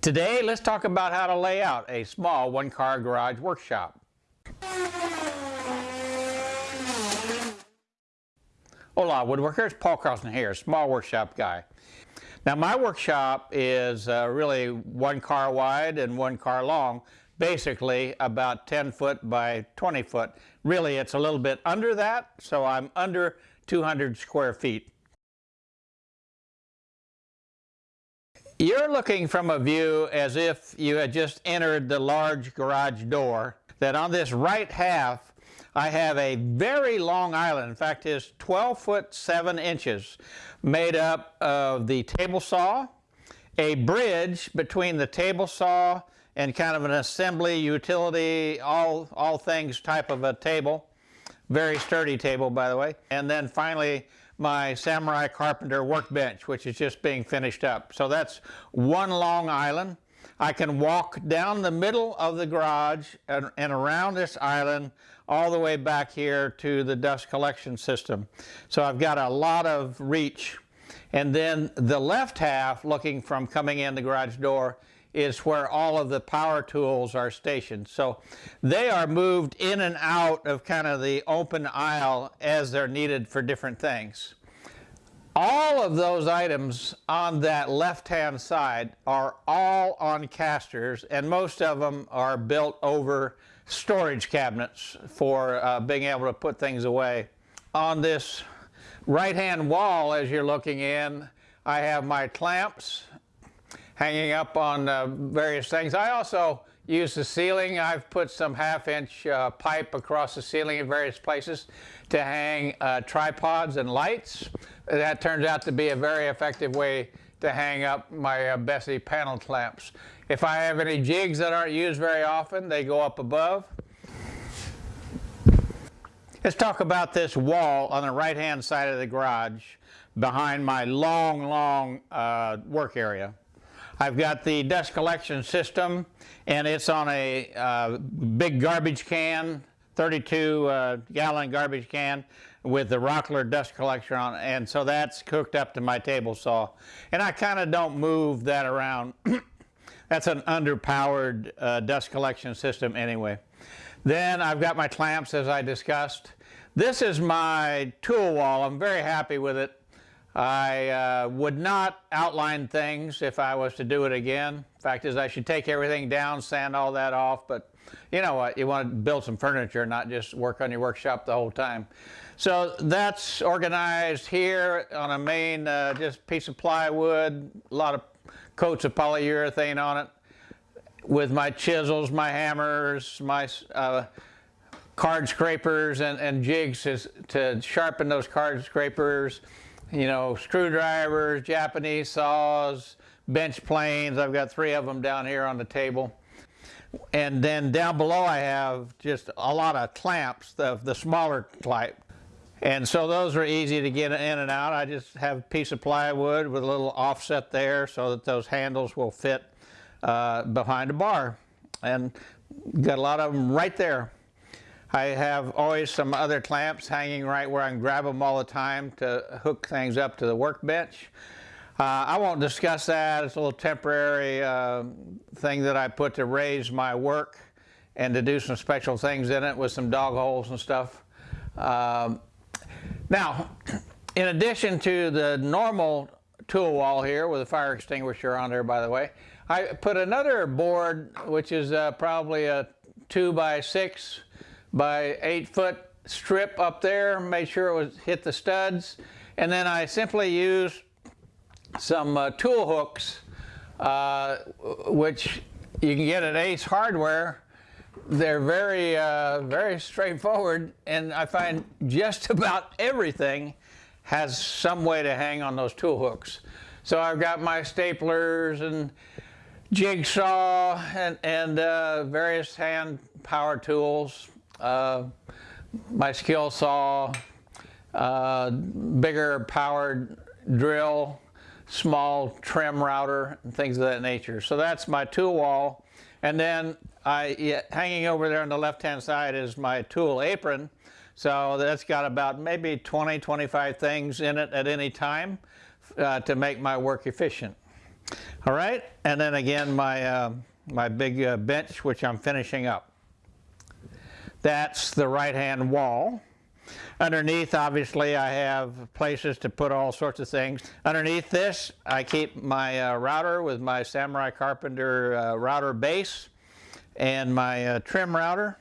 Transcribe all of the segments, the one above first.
Today, let's talk about how to lay out a small one-car garage workshop. Hola woodworkers, Paul Carlson here, small workshop guy. Now my workshop is uh, really one car wide and one car long, basically about 10 foot by 20 foot. Really it's a little bit under that, so I'm under 200 square feet. You're looking from a view as if you had just entered the large garage door, that on this right half I have a very long island. In fact, it's 12 foot 7 inches made up of the table saw, a bridge between the table saw and kind of an assembly utility, all, all things type of a table. Very sturdy table, by the way. And then finally, my Samurai Carpenter workbench, which is just being finished up. So that's one long island. I can walk down the middle of the garage and, and, around this island all the way back here to the dust collection system. So I've got a lot of reach. And then the left half, looking from coming in the garage door, is where all of the power tools are stationed. So they are moved in and out of kind of the open aisle as they're needed for different things. All of those items on that left-hand side are all on casters and most of them are built over storage cabinets for uh, being able to put things away. On this right-hand wall as you're looking in, I have my clamps hanging up on uh, various things. I also use the ceiling. I've put some half-inch uh, pipe across the ceiling in various places to hang uh, tripods and lights. That turns out to be a very effective way to hang up my uh, Bessey panel clamps. If I have any jigs that aren't used very often, they go up above. Let's talk about this wall on the right-hand side of the garage behind my long, long uh, work area. I've got the dust collection system and it's on a uh, big garbage can, 32 uh, gallon garbage can with the Rockler dust collector on. And so that's cooked up to my table saw. And I kind of don't move that around. that's an underpowered uh, dust collection system anyway. Then I've got my clamps as I discussed. This is my tool wall. I'm very happy with it. I uh, would not outline things if I was to do it again. Fact is I should take everything down, sand all that off, but you know what, you want to build some furniture, not just work on your workshop the whole time. So that's organized here on a main uh, just piece of plywood, a lot of coats of polyurethane on it with my chisels, my hammers, my uh, card scrapers and, and jigs to, to sharpen those card scrapers you know, screwdrivers, Japanese saws, bench planes. I've got three of them down here on the table. And then down below I have just a lot of clamps, the, the smaller type. And so those are easy to get in and out. I just have a piece of plywood with a little offset there so that those handles will fit uh, behind the bar. And got a lot of them right there. I have always some other clamps hanging right where I can grab them all the time to hook things up to the workbench. Uh, I won't discuss that. It's a little temporary uh, thing that I put to raise my work and to do some special things in it with some dog holes and stuff. Um, now, in addition to the normal tool wall here with a fire extinguisher on there, by the way, I put another board, which is uh, probably a two by six by eight foot strip up there, made sure it was hit the studs, and then I simply used some uh, tool hooks, uh, which you can get at Ace Hardware. They're very, uh, very straightforward, and I find just about everything has some way to hang on those tool hooks. So I've got my staplers and jigsaw and, and uh, various hand power tools, uh, my skill saw, uh, bigger powered drill, small trim router, and things of that nature. So that's my tool wall. And then I, hanging over there on the left-hand side is my tool apron. So that's got about maybe 20, 25 things in it at any time uh, to make my work efficient. All right, and then again my, uh, my big uh, bench which I'm finishing up. That's the right hand wall. Underneath, obviously, I have places to put all sorts of things. Underneath this, I keep my uh, router with my Samurai Carpenter uh, router base and my uh, trim router.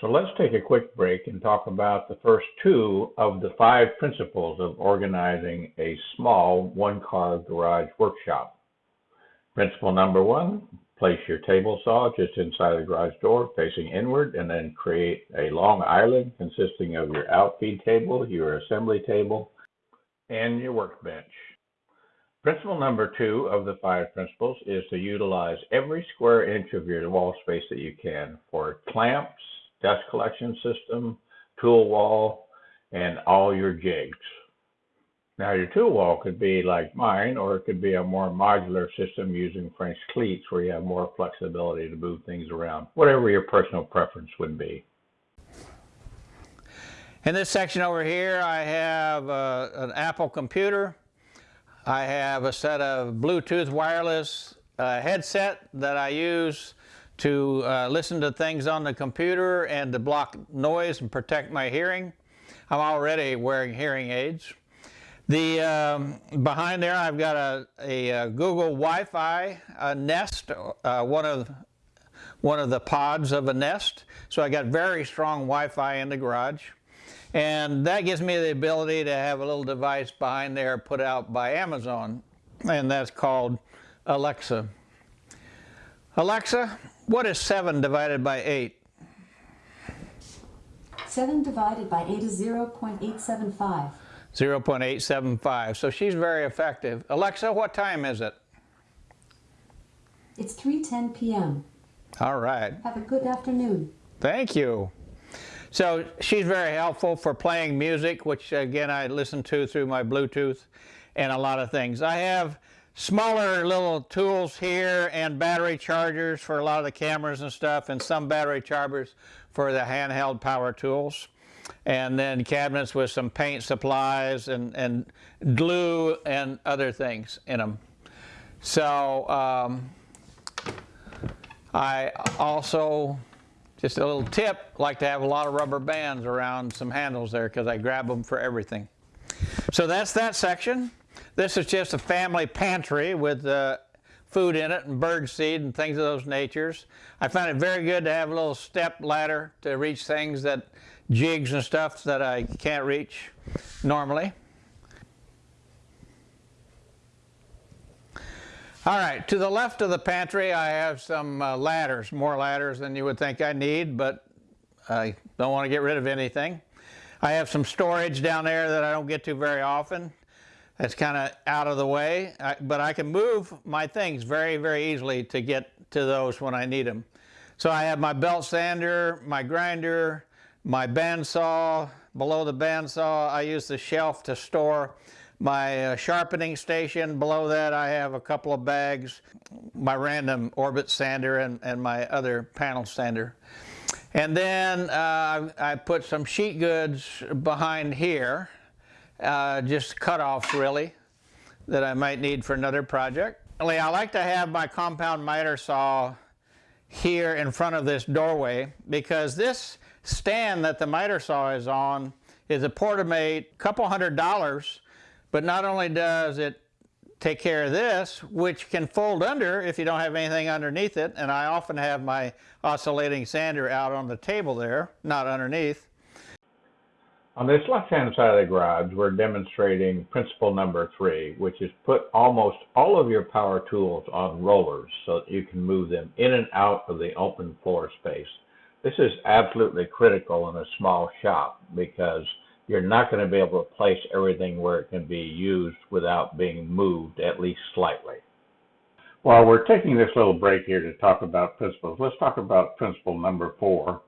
So let's take a quick break and talk about the first two of the five principles of organizing a small one-car garage workshop. Principle number one, Place your table saw just inside the garage door facing inward and then create a long island consisting of your outfeed table, your assembly table, and your workbench. Principle number two of the five principles is to utilize every square inch of your wall space that you can for clamps, dust collection system, tool wall, and all your jigs. Now your tool wall could be like mine, or it could be a more modular system using French cleats where you have more flexibility to move things around, whatever your personal preference would be. In this section over here, I have uh, an Apple computer. I have a set of Bluetooth wireless uh, headset that I use to uh, listen to things on the computer and to block noise and protect my hearing. I'm already wearing hearing aids. The um, behind there, I've got a, a, a Google Wi-Fi Nest, uh, one of one of the pods of a Nest. So I got very strong Wi-Fi in the garage. And that gives me the ability to have a little device behind there put out by Amazon, and that's called Alexa. Alexa, what is 7 divided by 8? 7 divided by 8 is 0.875. 0.875. So she's very effective. Alexa, what time is it? It's 3.10 p.m. All right. Have a good afternoon. Thank you. So she's very helpful for playing music, which again I listen to through my Bluetooth and a lot of things. I have smaller little tools here and battery chargers for a lot of the cameras and stuff and some battery chargers for the handheld power tools and then cabinets with some paint supplies and, and glue and other things in them. So um, I also, just a little tip, like to have a lot of rubber bands around some handles there because I grab them for everything. So that's that section. This is just a family pantry with uh, food in it and bird seed and things of those natures. I find it very good to have a little step ladder to reach things that jigs and stuff that I can't reach normally. All right, to the left of the pantry I have some uh, ladders, more ladders than you would think I need, but I don't want to get rid of anything. I have some storage down there that I don't get to very often. That's kind of out of the way, I, but I can move my things very, very easily to get to those when I need them. So I have my belt sander, my grinder, my bandsaw, below the bandsaw I use the shelf to store my uh, sharpening station. Below that I have a couple of bags, my random orbit sander and, and my other panel sander. And then uh, I put some sheet goods behind here, uh, just cut-offs really, that I might need for another project. I like to have my compound miter saw here in front of this doorway because this stand that the miter saw is on is a Portamate, couple hundred dollars, but not only does it take care of this, which can fold under if you don't have anything underneath it, and I often have my oscillating sander out on the table there, not underneath. On this left-hand side of the garage, we're demonstrating principle number three, which is put almost all of your power tools on rollers so that you can move them in and out of the open floor space. This is absolutely critical in a small shop because you're not going to be able to place everything where it can be used without being moved at least slightly. While we're taking this little break here to talk about principles, let's talk about principle number four.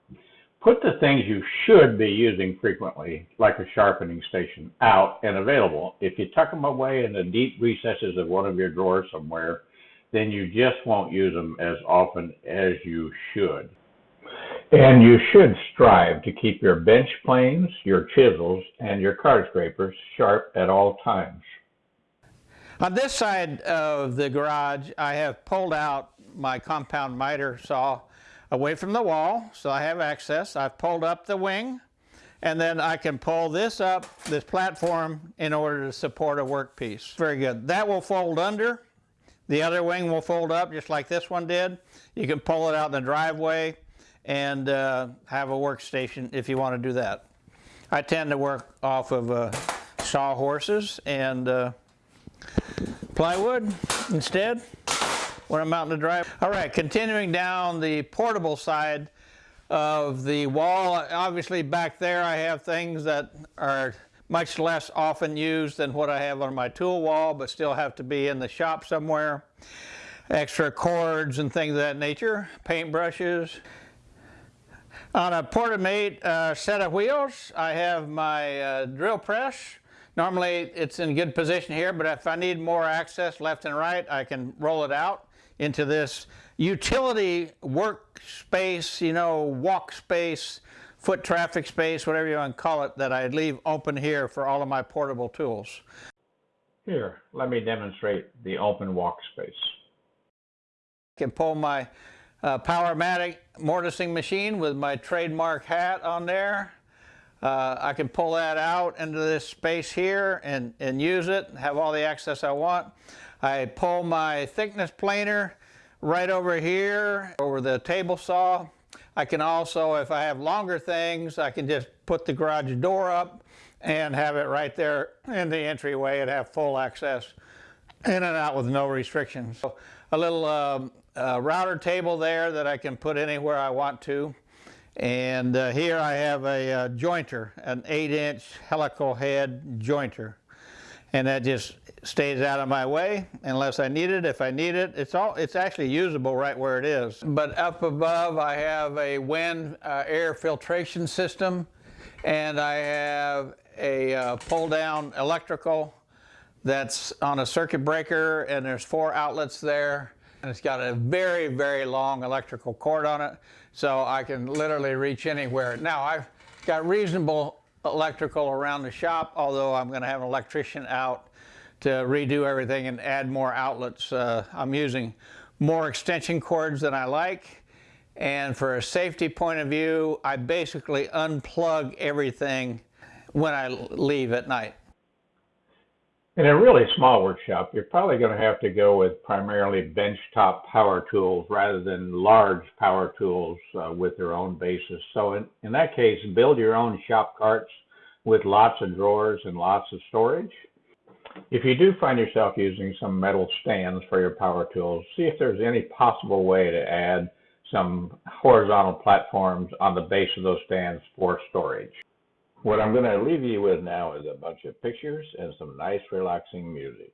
Put the things you should be using frequently, like a sharpening station, out and available. If you tuck them away in the deep recesses of one of your drawers somewhere, then you just won't use them as often as you should. And you should strive to keep your bench planes, your chisels, and your card scrapers sharp at all times. On this side of the garage, I have pulled out my compound miter saw away from the wall, so I have access. I've pulled up the wing, and then I can pull this up, this platform, in order to support a workpiece. Very good. That will fold under. The other wing will fold up just like this one did. You can pull it out in the driveway and uh, have a workstation if you want to do that. I tend to work off of uh, sawhorses and uh, plywood instead when I'm out in the drive. All right, continuing down the portable side of the wall, obviously back there I have things that are much less often used than what I have on my tool wall, but still have to be in the shop somewhere. Extra cords and things of that nature, paintbrushes. On a Portamate uh, set of wheels, I have my uh, drill press. Normally it's in good position here, but if I need more access left and right, I can roll it out into this utility workspace, you know, walk space, foot traffic space, whatever you want to call it, that I leave open here for all of my portable tools. Here, let me demonstrate the open walk space. I can pull my uh, Powermatic mortising machine with my trademark hat on there. Uh, I can pull that out into this space here and, and use it, have all the access I want. I pull my thickness planer right over here over the table saw. I can also, if I have longer things, I can just put the garage door up and have it right there in the entryway and have full access in and out with no restrictions. So a little um, uh, router table there that I can put anywhere I want to. And uh, here I have a uh, jointer, an 8-inch helical head jointer. And that just stays out of my way unless I need it. If I need it, it's all it's actually usable right where it is. But up above I have a WEN uh, air filtration system and I have a uh, pull down electrical that's on a circuit breaker and there's four outlets there and it's got a very very long electrical cord on it so I can literally reach anywhere. Now I've got reasonable electrical around the shop although I'm going to have an electrician out to redo everything and add more outlets. Uh, I'm using more extension cords than I like. And for a safety point of view, I basically unplug everything when I leave at night. In a really small workshop, you're probably going to have to go with primarily benchtop power tools rather than large power tools uh, with their own bases. So in, in that case, build your own shop carts with lots of drawers and lots of storage. If you do find yourself using some metal stands for your power tools, see if there's any possible way to add some horizontal platforms on the base of those stands for storage. What I'm going to leave you with now is a bunch of pictures and some nice relaxing music.